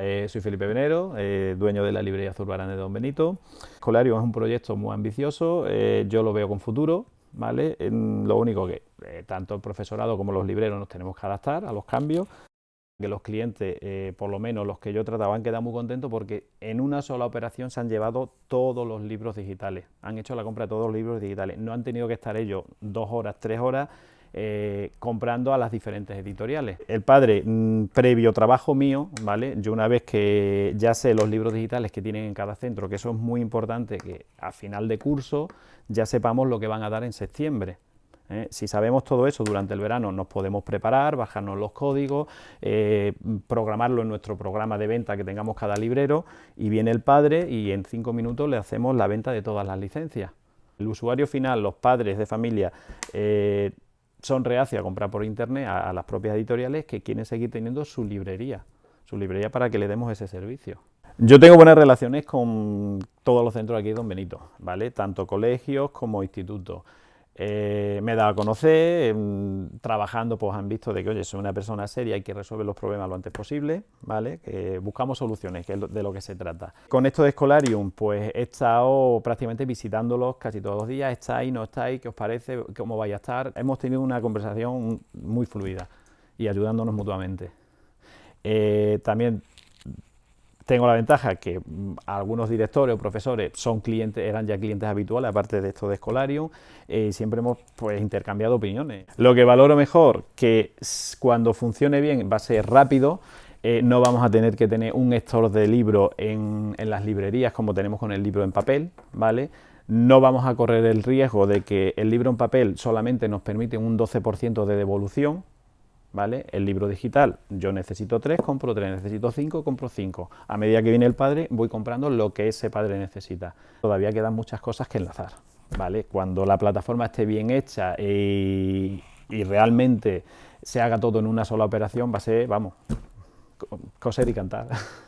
Eh, soy Felipe Venero, eh, dueño de la librería Zurbarán de Don Benito. Escolario es un proyecto muy ambicioso, eh, yo lo veo con futuro, ¿vale? lo único que tanto el profesorado como los libreros nos tenemos que adaptar a los cambios, que los clientes, por lo menos los que yo trataba, han quedado muy contentos porque en una sola operación se han llevado todos los libros digitales, han hecho la compra de todos los libros digitales, no han tenido que estar ellos dos horas, tres horas eh, comprando a las diferentes editoriales. El padre, mm, previo trabajo mío, ¿vale? Yo una vez que ya sé los libros digitales que tienen en cada centro, que eso es muy importante, que a final de curso ya sepamos lo que van a dar en septiembre. ¿eh? Si sabemos todo eso durante el verano, nos podemos preparar, bajarnos los códigos, eh, programarlo en nuestro programa de venta que tengamos cada librero, y viene el padre y en cinco minutos le hacemos la venta de todas las licencias. El usuario final, los padres de familia, son reacios a comprar por internet a, las propias editoriales que quieren seguir teniendo su librería, su librería para que le demos ese servicio. Yo tengo buenas relaciones con todos los centros aquí de Don Benito, ¿vale? Tanto colegios como institutos. Eh, me he dado a conocer, em, trabajando pues han visto de que, oye, soy una persona seria y que resuelve los problemas lo antes posible, ¿vale? Buscamos soluciones, que es de lo que se trata. Con esto de Escolarium, pues he estado prácticamente visitándolos casi todos los días, ¿estáis, no estáis? ¿Qué os parece? ¿Cómo vais a estar? Hemos tenido una conversación muy fluida y ayudándonos mutuamente. Eh, también tengo la ventaja que mm, algunos directores o profesores son clientes, eran ya clientes habituales, aparte de esto de Escolarium, eh, siempre hemos pues, intercambiado opiniones. Lo que valoro mejor, que cuando funcione bien va a ser rápido, eh, no vamos a tener que tener un store de libros en, en las librerías como tenemos con el libro en papel, ¿vale? No vamos a correr el riesgo de que el libro en papel solamente nos permite un 12% de devolución, ¿vale? El libro digital, yo necesito tres, compro tres, necesito cinco, compro cinco. A medida que viene el padre, voy comprando lo que ese padre necesita. Todavía quedan muchas cosas que enlazar, ¿vale? Cuando la plataforma esté bien hecha y, y realmente se haga todo en una sola operación, va a ser, vamos, coser y cantar.